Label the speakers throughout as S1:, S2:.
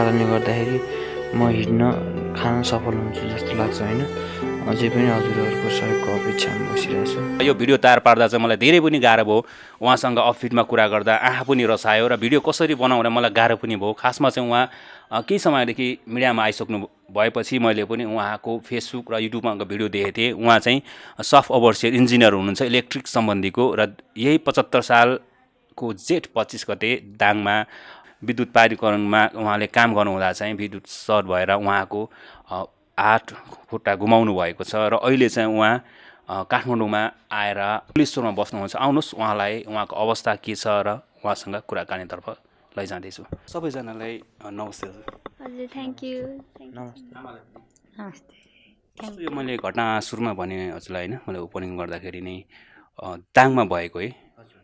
S1: कारणले गर्दाखेरि म हिँड्न खान सफल हुन्छु जस्तो लाग्छ होइन? अझै पनि हजुरहरूको सहयोगको अपेक्षामा बसिरहेको
S2: यो भिडियो तयार पार्दा चाहिँ मलाई धेरै पनि गाह्रो भयो। उहाँसँग अफिटमा कुरा गर्दा आँखा पनि रसायो र भिडियो कसरी बनाउँदा मलाई गाह्रो पनि भयो। खासमा चाहिँ उहाँ केही समयदेखि मिडियामा आइसक्नु भएपछि मैले पनि उहाँको फेसबुक र युट्युबमा भिडियो देखेको थिएँ। उहाँ चाहिँ सफ्ट ओभरसियर इन्जिनियर हुनुहुन्छ इलेक्ट्रिक सम्बन्धीको र यही पचहत्तर सालको जेठ पच्चिस गते दाङमा विद्युत प्राधिकरणमा उहाँले काम गर्नुहुँदा चाहिँ विद्युत सर्ट भएर उहाँको हात खुट्टा गुमाउनु भएको छ र अहिले चाहिँ उहाँ काठमाडौँमा आएर पुलिस स्टोरमा बस्नुहुन्छ। आउनुहोस् उहाँलाई उहाँको अवस्था के छ र उहाँसँग कुराकानीतर्फ लैजाँदैछु। सबैजनालाई नमस्ते हजुर।
S3: हजुर थ्याङ्क यू
S1: नमस्ते।
S2: यो मैले घटना सुरुमा भने हजुरलाई होइन मैले ओपनिङ गर्दाखेरि नै दाङमा भएको है।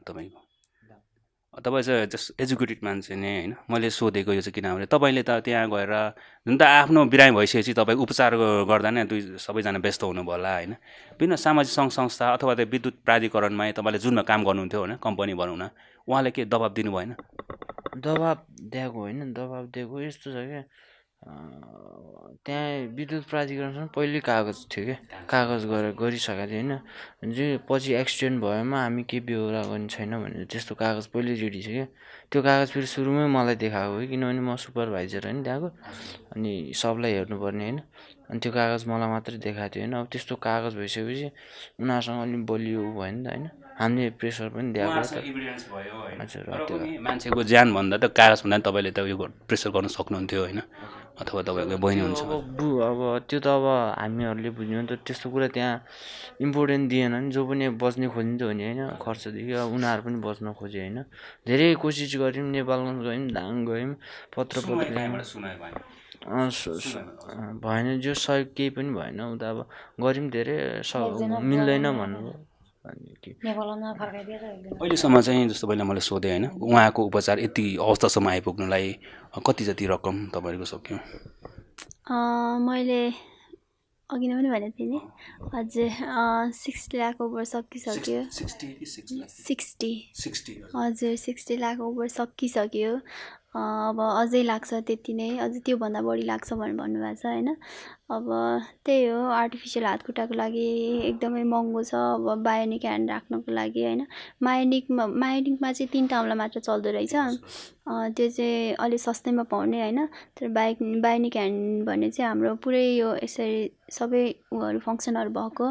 S2: तपाईँको तपाईँ चाहिँ जस्ट एजुकेटेड मान्छे नै होइन। मैले सोधेको यो चाहिँ किनभने तपाईँले त त्यहाँ गएर जुन त आफ्नो बिरामी भइसकेपछि तपाईँ उपचार गर्दा नै दुई सबैजना व्यस्त हुनुभयो होला होइन। विभिन्न सामाजिक सङ्घ संस्था अथवा त्यो विद्युत प्राधिकरणमा तपाईँले जुनमा काम गर्नुहुन्थ्यो होइन कम्पनी बनाउन। उहाँले के दबाब दिनु भएन
S1: दबाब दिएको होइन दबाब दिएको यस्तो छ क्या। त्यहाँ विद्युत प्राधिकरणसँग पहिल्यै कागज थियो क्या। कागज गरेर गरिसकेको थियो होइन। जे पछि एक्सिडेन्ट भएमा हामी केही बेहोरा गर्ने छैन भनेर त्यस्तो कागज पहिल्यै रेडी छ क्या। त्यो कागज फेरि सुरुमै मलाई देखाएको हो किनभने म सुपरभाइजर होइन त्यहाँको। अनि सबलाई हेर्नुपर्ने होइन। अनि त्यो कागज मलाई मात्रै देखाएको थियो होइन। अब त्यस्तो कागज भइसकेपछि उनीहरूसँग अलिक बलियो भयो नि त होइन। हामीले प्रेसर पनि दिएको हो त। हजुर
S2: तर
S1: त्यो
S2: पनि मान्छेको ज्यान भन्दा त कागज भन्दा नि तपाईँले त उयो प्रेसर गर्न सक्नुहुन्थ्यो होइन। अथवा तपाईँको बहिनी हुन्छ
S1: अब बु अब त्यो त अब हामीहरूले बुझ्नु नि त त्यस्तो कुरा त्यहाँ इम्पोर्टेन्ट दिएन नि जो पनि बच्ने खोजिन्थ्यो भने होइन खर्चदेखि अब उनीहरू पनि बच्न खोज्यो होइन। धेरै कोसिस गऱ्यौँ नेपालमा गयौँ दाङ गयौँ पत्र भएन जो सहयोग केही पनि भएन उ त अब गऱ्यौँ धेरै स मिल्दैन भन्नुभयो।
S2: अहिलेसम्म चाहिँ जस्तो पहिला मैले सोधेँ होइन उहाँको उपचार यति अवस्थासम्म आइपुग्नुलाई कति जति रकम तपाईँहरूको सक्यो?
S3: अँ, मैले अघि नै पनि भनेको थिएँ नि हजुर सिक्स लाख ओभर सकिसक्यो। सिक्सटी हजुर सिक्सटी लाख ओभर सकिसक्यो। अँ, अब अझै लाग्छ त्यति नै अझै त्योभन्दा बढी लाग्छ भनेर भन्नुभएको छ होइन? अब त्यही हो आर्टिफिसियल हातखुट्टाको लागि एकदमै महँगो छ अब बायोनिक ह्यान्ड राख्नको लागि होइन। मायोनिकमा मायोनिकमा चाहिँ तिनवटा औँला मात्र चल्दो रहेछ। त्यो चाहिँ अलिक सस्तैमा पाउने होइन। तर बाइक बायोनिक ह्यान्ड भन्ने चाहिँ हाम्रो पुरै यो यसरी सबै उहरू फङ्सनहरू भएको।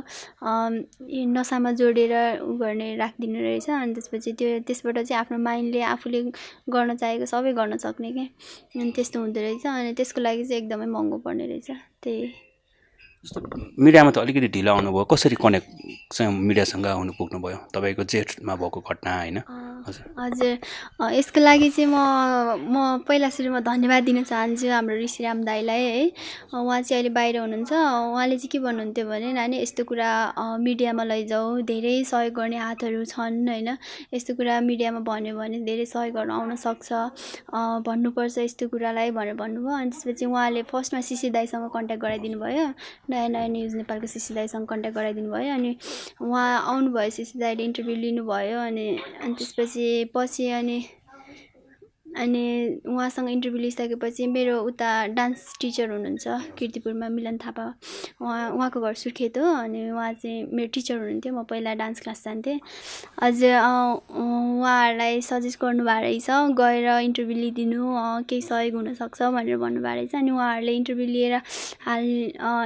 S3: नसामा जोडेर उ गर्ने राखिदिने रहेछ। अनि त्यसपछि त्यो त्यसबाट चाहिँ आफ्नो माइन्डले आफूले गर्न चाहेको सबै गर्न सक्ने क्या त्यस्तो हुँदो रहेछ। अनि त्यसको लागि चाहिँ एकदमै महँगो पर्ने रहेछ। त्यही
S2: जस्तो मिडियामा त अलिकति ढिलो आउनुभयो। कसरी कनेक्ट चाहिँ मिडियासँग आउनु पुग्नुभयो? तपाईँको जेठमा भएको घटना होइन? हजुर।
S3: यसको लागि चाहिँ म म पहिला सुरुमा धन्यवाद दिन चाहन्छु हाम्रो ऋषिराम दाईलाई है। उहाँ चाहिँ अहिले बाहिर हुनुहुन्छ। उहाँले चाहिँ के भन्नुहुन्थ्यो भने नानी यस्तो कुरा मिडियामा लैजाऊ। धेरै सहयोग गर्ने हातहरू छन् होइन। यस्तो कुरा मिडियामा भन्यो भने धेरै सहयोग गर्न आउन सक्छ। भन्नुपर्छ यस्तो कुरालाई भनेर भन्नुभयो। अनि त्यसपछि उहाँले फर्स्टमा सिसी दाईसँग कन्ट्याक्ट गराइदिनु भयो नयाँ नयाँ न्युज नेपालको सिसी दाईसँग कन्ट्याक्ट गराइदिनु भयो अनि उहाँ आउनुभयो सिसी दाईले इन्टरभ्यू लिनुभयो अनि अनि त्यसपछि पछि अनि अनि उहाँसँग इन्टरभ्यू लिइसकेपछि मेरो उता डान्स टिचर हुनुहुन्छ किर्तिपुरमा मिलन थापा। उहाँ उहाँको घर सुर्खेत हो अनि उहाँ चाहिँ मेरो टिचर हुनुहुन्थ्यो। म पहिला डान्स क्लास जान्थेँ। अझै उहाँहरूलाई सजेस्ट गर्नुभएको रहेछ गएर इन्टरभ्यू लिइदिनु केही सहयोग हुनसक्छ भनेर भन्नुभएको रहेछ। अनि उहाँहरूले इन्टरभ्यू लिएर हाल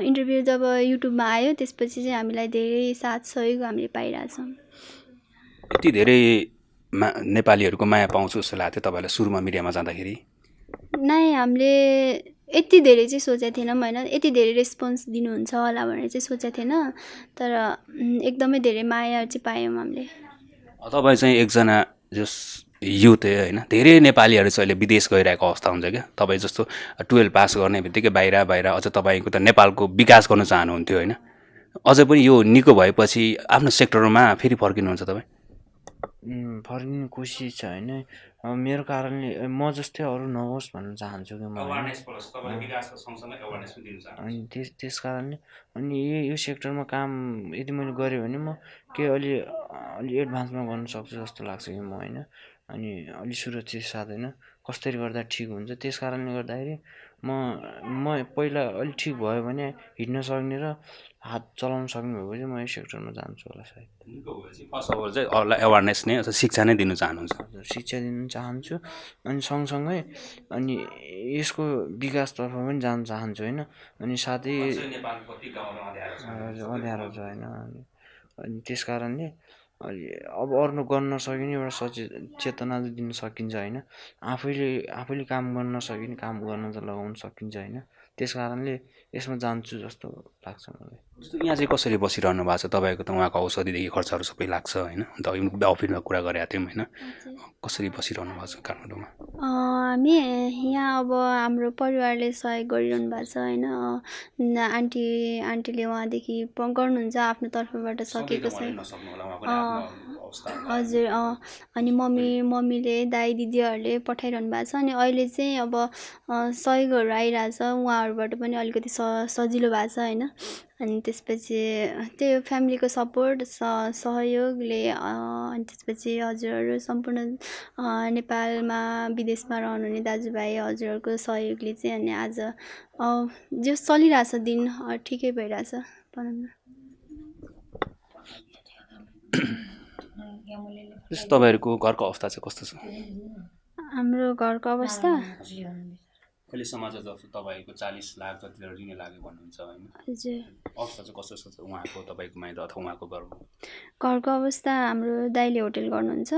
S3: इन्टरभ्यू जब युट्युबमा आयो त्यसपछि चाहिँ हामीलाई धेरै साथ सहयोग हामीले पाइरहेछौँ।
S2: यति धेरै मा नेपालीहरूको माया पाउँछु जस्तो लाग्थ्यो तपाईँलाई सुरुमा मिडियामा जाँदाखेरि?
S3: नै हामीले यति धेरै चाहिँ सोचेको थिएनौँ होइन। यति धेरै रेस्पोन्स दिनुहुन्छ होला भनेर चाहिँ सोचेको थिएन। तर एकदमै धेरै माया चाहिँ पायौँ हामीले।
S2: तपाईँ चाहिँ एकजना जस युथ है होइन धेरै नेपालीहरू चाहिँ अहिले विदेश गइरहेको अवस्था हुन्छ क्या। तपाईँ जस्तो टुवेल्भ पास गर्ने बित्तिकै बाहिर बाहिर अझ तपाईँको त नेपालको विकास गर्न चाहनुहुन्थ्यो होइन। अझै पनि यो निको भएपछि आफ्नो सेक्टरमा फेरि फर्किनुहुन्छ तपाईँ?
S1: फर्किने कोसिस छ होइन मेरो कारणले म जस्तै अरू नहोस् भन्न चाहन्छु कि म अनि त्यस त्यस कारणले अनि यो यो सेक्टरमा काम यदि मैले गरेँ भने म केही अलि अलि एडभान्समा गर्न सक्छु जस्तो लाग्छ कि म होइन? अनि अलि सुरक्षित साथ होइन? कसरी गर्दा ठिक हुन्छ। त्यस कारणले गर्दाखेरि म म पहिला अलिक ठिक भयो भने हिँड्न सक्ने र हात चलाउन सक्ने चाहिँ म यस सेक्टरमा जान्छु होला सायद।
S2: फर्स्ट अफ अल चाहिँ अरूलाई एवारनेस नै शिक्षा नै दिनु चाहनुहुन्छ।
S1: हजुर शिक्षा दिन चाहन्छु अनि सँगसँगै अनि यसको विकासतर्फ पनि जान चाहन्छु होइन? अनि साथै हजुर अँध्यारो छ? होइन? अनि त्यस कारणले अब अरूले गर्न नसके पनि एउटा सचेत चेतना चाहिँ दिन सकिन्छ होइन? आफैले आफैले काम गर्न नसके पनि काम गर्न त लगाउन सकिन्छ होइन? त्यस कारणले यसमा जान्छु जस्तो लाग्छ मलाई।
S2: जस्तो यहाँ चाहिँ कसरी बसिरहनु भएको छ तपाईँको त उहाँको औषधिदेखि खर्चहरू सबै लाग्छ होइन? अन्त अघि अफिसमा कुरा गरेका थियौँ होइन। कसरी बसिरहनु भएको छ काठमाडौँमा?
S3: हामी यहाँ अब हाम्रो परिवारले सहयोग गरिरहनु भएको छ होइन। आन्टी आन्टीले उहाँदेखि प- गर्नुहुन्छ आफ्नो तर्फबाट सकेको छ। हजुर अँ अनि मम्मी मम्मीले दाइ दिदीहरूले पठाइरहनु भएको छ अनि अहिले चाहिँ अब सहयोगहरू आइरहेछ उहाँहरूबाट पनि अलिकति स सजिलो भएको छ होइन? अनि त्यसपछि त्यही हो फ्यामिलीको सपोर्ट स सहयोगले अनि त्यसपछि हजुरहरू सम्पूर्ण नेपालमा विदेशमा रहनुहुने दाजुभाइ हजुरहरूको सहयोगले चाहिँ अनि आज जे चलिरहेछ दिन ठिकै भइरहेछ। भनौँ न।
S2: जस्तो तपाईँहरूको घरको अवस्था चाहिँ कस्तो छ?
S3: हाम्रो घरको अवस्था?
S2: अहिलेसम्म चाहिँ जस्तो तपाईँको चालिस लाख जति ऋण लाग्यो भन्नुहुन्छ होइन?
S3: हजुर।
S2: अवस्था चाहिँ कस्तो छ उहाँको तपाईँको माइत अथवा उहाँको घरको
S3: घरको अवस्था हाम्रो दाइले होटेल गर्नुहुन्छ।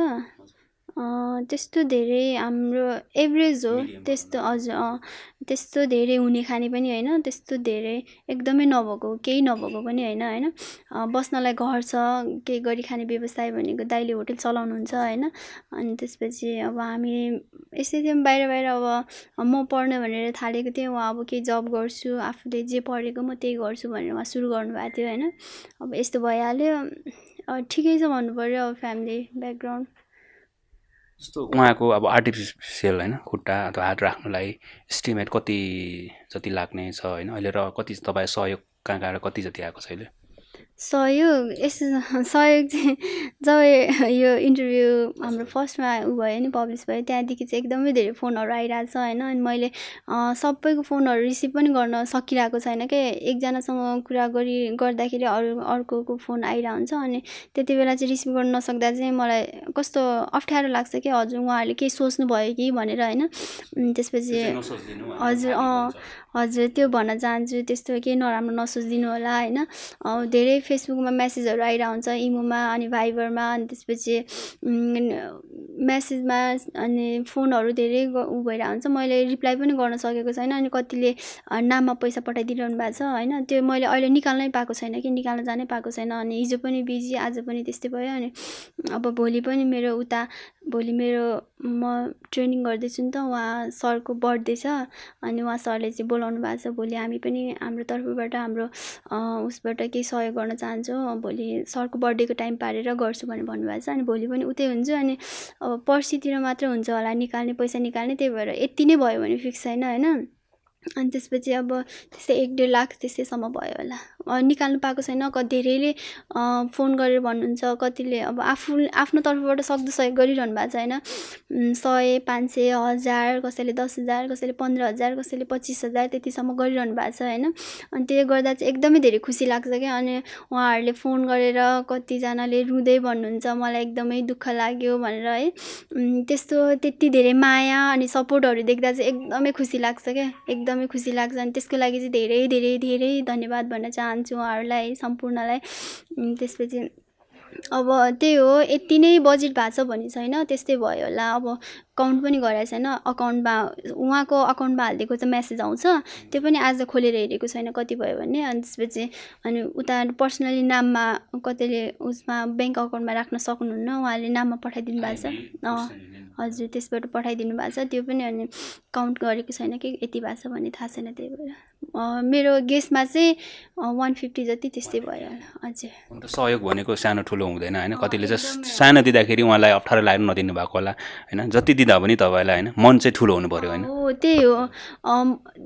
S3: त्यस्तो धेरै हाम्रो एभरेज हो त्यस्तो हजुर अँ, त्यस्तो धेरै हुने खाने पनि होइन त्यस्तो धेरै एकदमै नभएको केही नभएको पनि होइन होइन। बस्नलाई घर छ केही गरी खाने व्यवस्था भनेको दाइले होटेल चलाउनुहुन्छ होइन। अनि त्यसपछि अब हामी यसै थियौँ बाहिर बाहिर अब म पढ्ने भनेर थालेको थिएँ उहाँ अब केही जब गर्छु आफूले जे पढेको म त्यही गर्छु भनेर उहाँ सुरु गर्नुभएको थियो होइन। अब यस्तो भइहाल्यो। ठिकै छ भन्नु पऱ्यो अब फ्यामिली ब्याकग्राउन्ड
S2: जस्तो उहाँको अब आर्टिफिसियल होइन खुट्टा अथवा हात राख्नुलाई इस्टिमेट कति जति लाग्ने छ होइन अहिले र कति तपाईँ सहयोग कहाँ कहाँ कति जति आएको छ अहिले?
S3: सहयोग यस्तो सहयोग चाहिँ जब यो इन्टरभ्यू हाम्रो फर्स्टमा उ भयो नि पब्लिस भयो त्यहाँदेखि चाहिँ एकदमै धेरै फोनहरू आइरहेको छ होइन? अनि मैले सबैको फोनहरू रिसिभ पनि गर्न सकिरहेको छैन के? एकजनासँग कुरा गरी गर्दाखेरि अरू अर्कोको फोन आइरहेको हुन्छ अनि त्यति बेला चाहिँ रिसिभ गर्न नसक्दा चाहिँ मलाई कस्तो अप्ठ्यारो लाग्छ कि? हजुर उहाँहरूले केही सोच्नु भयो कि? भनेर होइन? त्यसपछि हजुर अँ हजुर त्यो भन्न चाहन्छु। त्यस्तो केही नराम्रो नसोचिदिनु होला होइन? धेरै फेसबुकमा मेसेजहरू आइरहेको हुन्छ इमोमा अनि भाइबरमा अनि त्यसपछि उम्, मेसेजमा अनि फोनहरू धेरै उ भइरहेको हुन्छ मैले रिप्लाई पनि गर्न सकेको छैन अनि कतिले नाममा पैसा पठाइदिइरहनु भएको छ होइन? त्यो मैले अहिले निकाल्नै पाएको छैन कि निकाल्न जानै पाएको छैन अनि हिजो पनि बिजी आज पनि त्यस्तै भयो अनि अब भोलि पनि मेरो उता भोलि मेरो म ट्रेनिङ गर्दैछु नि त उहाँ सरको बर्थडे छ अनि उहाँ सरले चाहिँ बोलाउनु भएको छ भोलि हामी पनि हाम्रो तर्फबाट हाम्रो उसबाट केही सहयोग गर्न चाहन्छौँ। भोलि सरको बर्थडेको टाइम पारेर गर्छु भनेर भन्नुभएको छ। अनि भोलि पनि उतै हुन्छु अनि अब पर्सितिर मात्रै हुन्छ होला निकाल्ने पैसा निकाल्ने त्यही भएर यति नै भयो भने फिक्स छैन होइन? अनि त्यसपछि अब त्यस्तै एक डेढ लाख त्यस्तैसम्म भयो होला। निकाल्नु पाएको छैन। क धेरैले फोन गरेर भन्नुहुन्छ। कतिले अब आफू आफ्नो तर्फबाट सक्दो सहयोग गरिरहनु भएको छ होइन सय पाँच सय हजार कसैले दस हजार कसैले पन्ध्र हजार कसैले पच्चिस हजार त्यतिसम्म गरिरहनु भएको छ होइन? अनि त्यसले गर्दा चाहिँ एकदमै धेरै खुसी लाग्छ क्या। अनि उहाँहरूले फोन गरेर कतिजनाले रुँदै भन्नुहुन्छ मलाई एकदमै दुःख लाग्यो भनेर है? त्यस्तो त्यति धेरै माया अनि सपोर्टहरू देख्दा चाहिँ एकदमै खुसी लाग्छ क्या। एकदमै खुसी लाग्छ। अनि त्यसको लागि चाहिँ धेरै धेरै धेरै धन्यवाद भन्न चाहन्छु। उहाँहरूलाई सम्पूर्णलाई। त्यसपछि अब त्यही हो यति नै बजेट भएको छ भने छैन त्यस्तै भयो होला। अब काउन्ट पनि गराएको छैन अकाउन्टमा उहाँको अकाउन्टमा हालिदिएको चाहिँ मेसेज आउँछ त्यो पनि आज खोलेर हेरेको छैन कति भयो भने अनि त्यसपछि अनि उता पर्सनली नाममा कतिले उसमा ब्याङ्क अकाउन्टमा राख्न सक्नुहुन्न उहाँले नाममा पठाइदिनु भएको छ। हजुर त्यसबाट पठाइदिनु भएको छ। त्यो पनि अनि काउन्ट गरेको छैन कि यति भएको छ भन्ने थाहा छैन त्यही भएर। मेरो गेसमा चाहिँ वान फिफ्टी जति त्यस्तै भयो होला। हजुर।
S2: अन्त सहयोग भनेको सानो ठुलो हुँदैन होइन? कतिले चाहिँ सानो दिँदाखेरि उहाँलाई अप्ठ्यारो लाग्नु नदिनु भएको होला होइन? जति दिँदा पनि तपाईँलाई होइन? मन चाहिँ ठुलो हुनु पऱ्यो होइन?
S3: हो त्यही हो।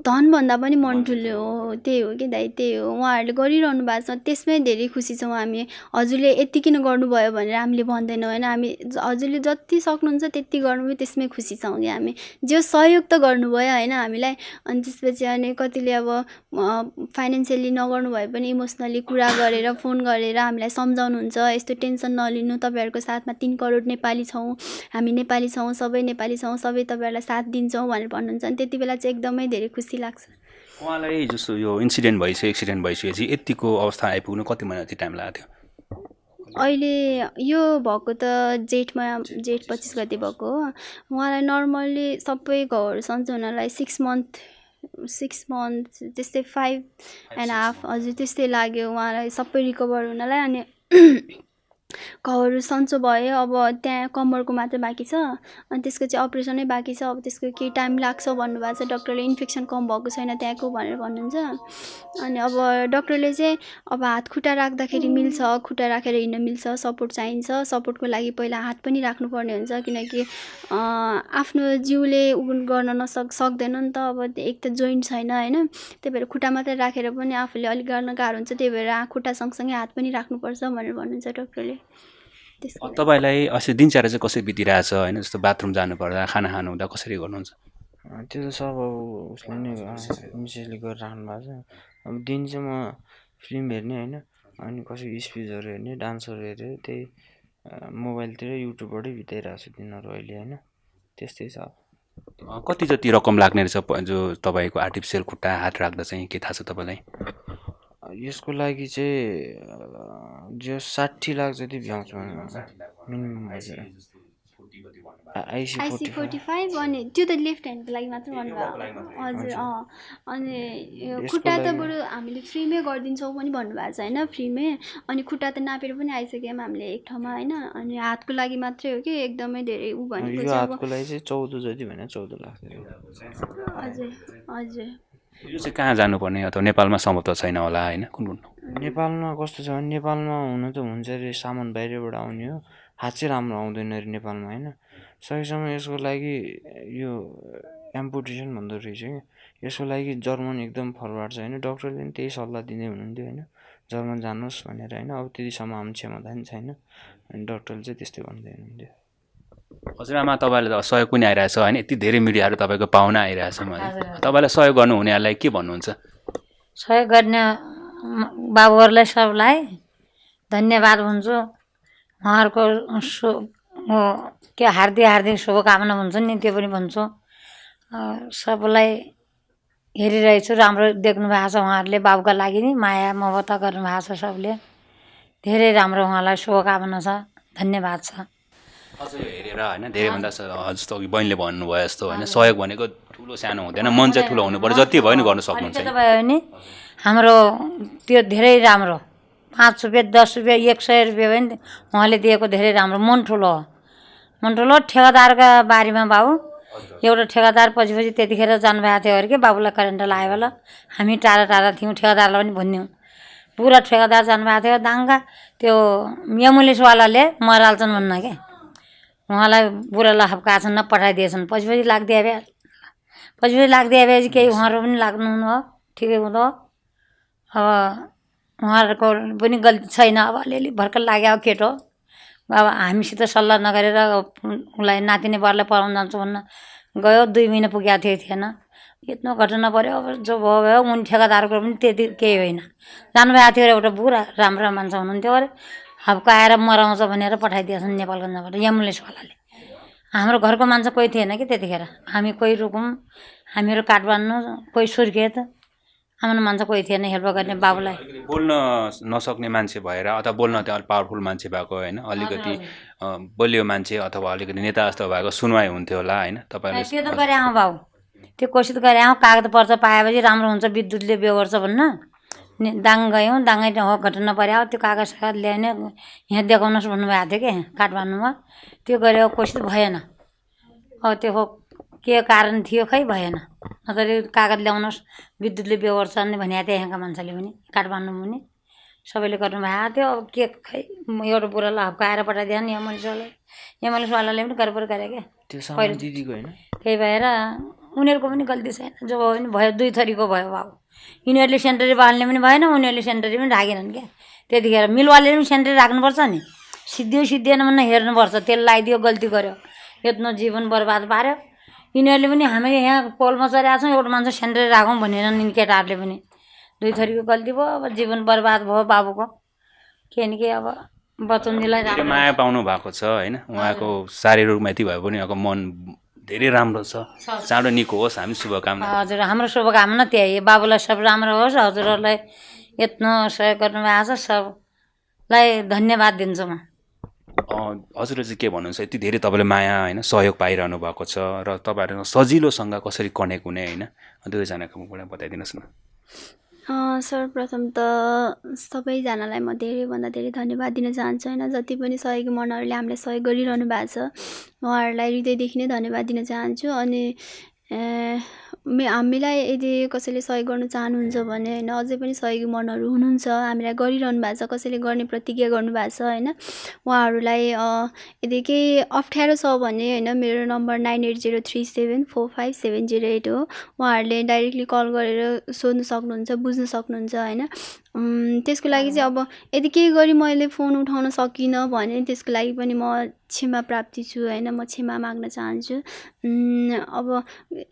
S3: धनभन्दा पनि मन ठुलो हो। त्यही हो कि दाइ त्यही हो। उहाँहरूले गरिरहनु भएको छ त्यसमै धेरै खुसी छौँ हामी। हजुरले यति किन गर्नुभयो भनेर हामीले भन्दैनौँ होइन? हामी हजुरले जति सक्नुहुन्छ त्यति गर्नुभयो त्यसमै खुसी छौँ कि हामी। जो सहयोग त गर्नुभयो होइन? हामीलाई। अनि त्यसपछि अनि कतिले अब फाइनेन्सियली नगर्नु भए पनि इमोसनली कुरा गरेर फोन गरेर हामीलाई सम्झाउनुहुन्छ यस्तो टेन्सन नलिनु तपाईँहरूको साथमा तिन करोड नेपाली छौँ हामी नेपाली छौँ सबै नेपाली छौँ सबै तपाईँहरूलाई साथ दिन्छौँ भनेर भन्नुहुन्छ अनि त्यति बेला चाहिँ एकदमै धेरै खुसी लाग्छ।
S2: उहाँलाई जस्तो यो इन्सिडेन्ट भइसक्यो एक्सिडेन्ट भइसकेपछि यतिको अवस्था आइपुग्नु कति महिना जति टाइम लागेको थियो?
S3: अहिले यो भएको त जेठमा जेठ पच्चिस गते भएको हो। उहाँलाई नर्मल्ली सबै घाउहरू सन्चो हुनलाई सिक्स मन्थ सिक्स मन्थ त्यस्तै फाइभ एन्ड हाफ हजुर त्यस्तै लाग्यो उहाँलाई सबै रिकभर हुनलाई अनि घाउहरू सन्चो भयो अब त्यहाँ कम्मरको मात्रै बाँकी छ अनि त्यसको चाहिँ अपरेसनै बाँकी छ अब त्यसको केही टाइम लाग्छ भन्नुभएको छ डक्टरले इन्फेक्सन कम भएको छैन त्यहाँको भनेर भन्नुहुन्छ अनि अब डक्टरले चाहिँ अब हात खुट्टा राख्दाखेरि मिल्छ खुट्टा राखेर हिँड्न मिल्छ सपोर्ट चाहिन्छ सपोर्टको लागि पहिला हात पनि राख्नुपर्ने हुन्छ किनकि आफ्नो जिउले उ गर्न नसक सक्दैन नि त अब एक त जोइन्ट छैन होइन त्यही भएर खुट्टा मात्रै राखेर पनि आफूले अलिक गर्न गाह्रो हुन्छ त्यही भएर खुट्टा सँगसँगै हात पनि राख्नुपर्छ भनेर भन्नुहुन्छ डक्टरले।
S2: तपाईँलाई अस्ति दिनचर्या चाहिँ कसरी बितिरहेछ? होइन जस्तो बाथरुम जानुपर्दा खाना खानु हुँदा कसरी गर्नुहुन्छ?
S1: त्यो त सब अब उसले नै मिसेसले गरिराख्नु भएको छ। अब दिन चाहिँ म फिल्म हेर्ने होइन? अनि कसैको स्पिचहरू हेर्ने डान्सहरू हेरेर त्यही मोबाइलतिर युट्युबबाटै बिताइरहेको छु दिनहरू अहिले होइन? त्यस्तै छ।
S2: कति जति रकम लाग्ने रहेछ जो तपाईँको आर्टिफिसियल खुट्टा हात राख्दा चाहिँ के थाहा छ तपाईँलाई?
S1: यसको लागि चाहिँ जो साठी लाख जति भ्याउँछ मिनिमम हजुर आइसी
S3: आइसी
S1: फोर्टी
S3: फाइभ। अनि त्यो त लेफ्ट ह्यान्डको लागि मात्रै भन्नुभयो। हजुर अँ अनि खुट्टा त बरु हामीले फ्रीमै गरिदिन्छौँ पनि भन्नुभएको छ होइन? फ्रीमै। अनि खुट्टा त नापेर पनि आइसक्यौँ हामीले एक ठाउँमा होइन? अनि हातको लागि मात्रै हो कि एकदमै धेरै ऊ भनेको चाहिँ अब
S1: हातको लागि चाहिँ चौध जति भने चौध लाख जति।
S3: हजुर हजुर।
S2: यो चाहिँ कहाँ जानुपर्ने? अथवा नेपालमा सम्भव त छैन होला होइन? कुन कुन?
S1: नेपालमा कस्तो छ भने नेपालमा हुनु त हुन्छ अरे सामान बाहिरबाट आउने हो। हात चाहिँ राम्रो आउँदैन अरे नेपालमा होइन? सकेसम्म यसको लागि यो एम्पुटेसन भन्दो रहेछ कि। यसको लागि जर्मन एकदम फरवार्ड छ होइन? डक्टरले पनि त्यही सल्लाह दिँदै हुनुहुन्थ्यो होइन? जर्मन जानुहोस् भनेर होइन? अब त्यतिसम्म हाम्रो क्षमता पनि छैन। अनि डक्टरले चाहिँ त्यस्तै भन्दै हुनुहुन्थ्यो।
S2: हजुरआमा तपाईँलाई त सहयोग पनि आइरहेछ होइन? यति धेरै मिडियाहरू तपाईँको पाहुना आइरहेछ तपाईँलाई सहयोग गर्नु हुनेहरूलाई के भन्नुहुन्छ?
S4: सहयोग गर्ने बाबुहरूलाई सबलाई धन्यवाद भन्छु। उहाँहरूको सु के हार्दिक हार्दिक शुभकामना हुन्छ नि त्यो पनि भन्छु। सबलाई हेरिरहेछु राम्रो देख्नु भएको छ उहाँहरूले बाबुका लागि नि माया ममता गर्नुभएको छ सबले। धेरै राम्रो उहाँलाई शुभकामना छ धन्यवाद छ।
S2: अझ हेरेर होइन धेरैभन्दा जस्तो अघि बहिनीले भन्नुभयो जस्तो होइन सहयोग भनेको ठुलो सानो हुँदैन मन चाहिँ ठुलो हुनु पर्यो जति भयो नि गर्नु सक्नुहुन्छ।
S4: भयो भने हाम्रो त्यो धेरै राम्रो पाँच रुपियाँ दस रुपियाँ एक सय रुपियाँ भयो नि उहाँले दिएको धेरै राम्रो मन ठुलो। हो मन ठुलो ठेगादारका बारेमा बाबु। एउटा ठेगादार पछि पछि त्यतिखेर जानुभएको थियो अरे कि बाबुलाई करेन्ट लाग्यो होला। हामी टाढा टाढा थियौँ ठेगादारलाई पनि भन्यौँ पुरा ठेगादार जानुभएको थियो दाङ्गा। त्यो एम्बुलेन्सवालाले मराल्छन् भन्न के। उहाँलाई बुढालाई हप्काछन् न पठाइदिएछन्। पछि पछि लाग्दिए भए पछि पछि लाग्दिए भए चाहिँ केही उहाँहरू पनि लाग्नुहुन्न ठिकै हुँदो अब उहाँहरूको पनि गल्ती छैन। अब अलिअलि भर्खर लाग्यो अब केटो। अब हामीसित सल्लाह नगरेर उसलाई नातिनी बरलाई पढाउनु जान्छु भन्न गयो। दुई महिना पुगेको थियो थिएन। यत्रो घटना पऱ्यो अब जो भयो भयो। उनी ठेकादारको पनि त्यति केही होइन। जानुभएको थियो एउटा बुढा राम्रो मान्छे हुनुहुन्थ्यो अरे। हप्काएर मराउँछ भनेर पठाइदिएछन् नेपालगञ्जबाट एम्बुलेन्सवालाले हाम्रो घरको मान्छे कोही थिएन कि त्यतिखेर? हामी कोही रुकुम हामीहरू काठमाडौँ कोही सुर्खेत हाम्रो मान्छे कोही थिएन हेल्प गर्ने बाबुलाई।
S2: बोल्न नसक्ने मान्छे भएर अथवा बोल्न चाहिँ अलिक पावरफुल मान्छे भएको होइन अलिकति बलियो मान्छे अथवा अलिकति नेता जस्तो भएको सुनवाई हुन्थ्यो होला होइन
S4: त्यो त गरे आउँ बाबु। त्यो कोसिस गरे आउँ कागज पर्छ पाएपछि राम्रो हुन्छ विद्युतले बिहे गर्छ भन्न। दाङ गयौँ दाङै हो घटना पऱ्यो। त्यो कागज सागज ल्याउने यहाँ देखाउनुहोस् भन्नुभएको थियो कि? काठमाडौँमा। त्यो गऱ्यो कोसिस भएन। अब त्यो हो के कारण थियो खै भएन। नत्र कागज ल्याउनुहोस्। विद्युतले बिहे गर्छ नि भनेको थियो यहाँका मान्छेले पनि काठमाडौँमा पनि। सबैले गर्नुभएको थियो। अब के खै एउटा बुढालाई हप्काएर पठाइदियो नि एम्बुलेन्सवाला एम्बुलेन्सवालाले पनि गडबड गरे क्या त्यही भएर उनीहरूको पनि गल्ती छैन। जो भयो भने भयो दुई थरीको भयो बाबु। यिनीहरूले सेन्टरी बाल्ने पनि भएन उनीहरूले सेन्टरी पनि राखेनन् क्या। त्यतिखेर मिलवाले पनि सेन्टरी राख्नुपर्छ नि। सिद्धियो सिद्धिएन भने हेर्नुपर्छ। तेल लगाइदियो गल्ती गर्यो। यत्रो जीवन बर्बाद पार्यो। यिनीहरूले पनि हामी यहाँ पोलमा चढेका छौँ एउटा मान्छे सेन्ट्रेल राखौँ भनेर नि केटाहरूले पनि। दुई थरीको गल्ती भयो अब जीवन बर्बाद भयो बाबुको। के न के अब बचनजीलाई
S2: माया पाउनु भएको छ होइन? उहाँको शारीरिक यति भए पनि उहाँको मन धेरै राम्रो छ। चाँडो निको होस् हामी शुभकामना
S4: हजुर हाम्रो शुभकामना त्यही बाबुलाई सब राम्रो होस् हजुरहरूलाई यत्रो सहयोग गर्नुभएको छ सबलाई धन्यवाद दिन्छु म।
S2: हजुरले चाहिँ के भन्नुहुन्छ यति धेरै तपाईँले माया होइन सहयोग पाइरहनु भएको छ र तपाईँहरू सजिलोसँग कसरी कनेक्ट हुने होइन? दुवैजनाको मुखबाट बताइदिनुहोस् न।
S3: सर्वप्रथम त सबैजनालाई म धेरैभन्दा धेरै धन्यवाद दिन चाहन्छु होइन? जति पनि सहयोगी मनहरूले हामीलाई सहयोग गरिरहनु भएको छ उहाँहरूलाई हृदयदेखि नै धन्यवाद दिन चाहन्छु। अनि मे हामीलाई यदि कसैले सहयोग गर्नु चाहनुहुन्छ भने होइन अझै पनि सहयोगी मनहरू हुनुहुन्छ हामीलाई गरिरहनु भएको छ कसैले गर्ने प्रतिज्ञा गर्नुभएको छ होइन उहाँहरूलाई यदि केही अप्ठ्यारो छ भने होइन मेरो number nine eight zero three seven four five seven zero eight हो उहाँहरूले डाइरेक्टली कल गरेर सोध्नु सक्नुहुन्छ बुझ्नु सक्नुहुन्छ होइन त्यसको लागि चाहिँ अब यदि केही गरी मैले फोन उठाउन सकिनँ भने त्यसको लागि पनि म क्षमा प्राप्ति छु होइन म क्षमा माग्न चाहन्छु। अब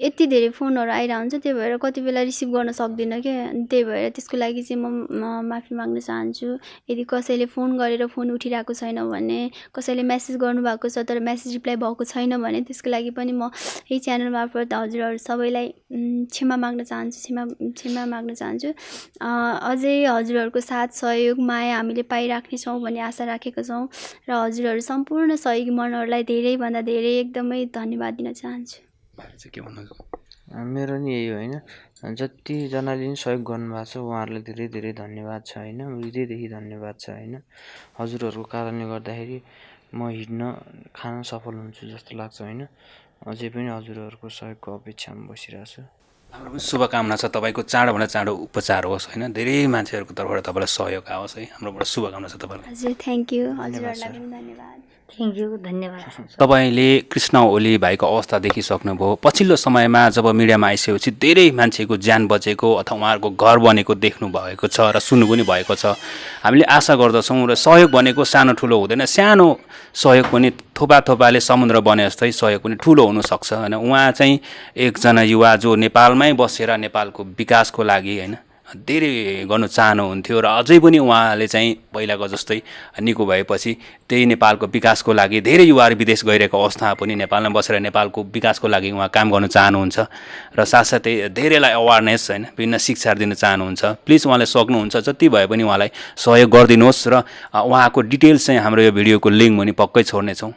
S3: यति धेरै फोनहरू आइरहेको हुन्छ त्यही भएर कति बेला रिसिभ गर्न सक्दिनँ क्या त्यही भएर त्यसको लागि चाहिँ म माफी माग्न चाहन्छु। यदि कसैले फोन गरेर फोन उठिरहेको छैन भने कसैले म्यासेज गर्नुभएको छ तर म्यासेज रिप्लाई भएको छैन भने त्यसको लागि पनि म यही च्यानल मार्फत हजुरहरू सबैलाई क्षमा माग्न चाहन्छु क्षमा क्षमा माग्न चाहन्छु। अझै हजुरहरूको साथ सहयोग माया हामीले पाइराख्नेछौँ भन्ने आशा राखेका छौँ र हजुरहरू सम्पूर्ण सहयोगी मनहरूलाई धेरैभन्दा धेरै एकदमै धन्यवाद दिन चाहन्छु।
S1: मेरो नि यही हो होइन जतिजनाले नि सहयोग गर्नुभएको छ उहाँहरूलाई धेरै धेरै धन्यवाद छ होइन हृदयदेखि धन्यवाद छ होइन। हजुरहरूको कारणले गर्दाखेरि म हिँड्न खान सफल हुन्छु जस्तो लाग्छ होइन। अझै पनि हजुरहरूको सहयोगको अपेक्षामा बसिरहेको छु
S2: हाम्रो पनि शुभकामना छ। तपाईँको चाँडोभन्दा चाँडो उपचार होस् होइन? धेरै मान्छेहरूको तर्फबाट तपाईँलाई सहयोग आओस् है। हाम्रोबाट शुभकामना छ तपाईँलाई।
S3: हजुर थ्याङ्क यू हजुरहरूलाई पनि धन्यवाद।
S2: तपाईँले कृष्ण ओली भाइको अवस्था देखिसक्नुभयो। पछिल्लो समयमा जब मिडियामा आइसकेपछि धेरै मान्छेको ज्यान बचेको अथवा उहाँहरूको घर बनेको देख्नु भएको छ र सुन्नु पनि भएको छ। हामीले आशा गर्दछौँ र सहयोग भनेको सानो ठुलो हुँदैन। सानो सहयोग पनि थोपा थोपाले समुद्र बने जस्तै सहयोग पनि ठुलो हुनसक्छ। होइन उहाँ चाहिँ एकजना युवा जो नेपालमै बसेर नेपालको विकासको लागि होइन धेरै गर्नु चाहनुहुन्थ्यो र अझै पनि उहाँले चाहिँ पहिलाको जस्तै निको भएपछि त्यही नेपालको विकासको लागि धेरै युवाहरू विदेश गइरहेको अवस्थामा पनि नेपालमा बसेर नेपालको विकासको लागि उहाँ काम गर्न चाहनुहुन्छ र साथसाथै धेरैलाई अवेरनेस होइन विभिन्न शिक्षाहरू दिन चाहनुहुन्छ। प्लिज उहाँले सक्नुहुन्छ जति भए पनि उहाँलाई सहयोग गरिदिनुहोस् र उहाँको डिटेल्स चाहिँ हाम्रो यो भिडियोको लिङ्क पनि पक्कै छोड्नेछौँ।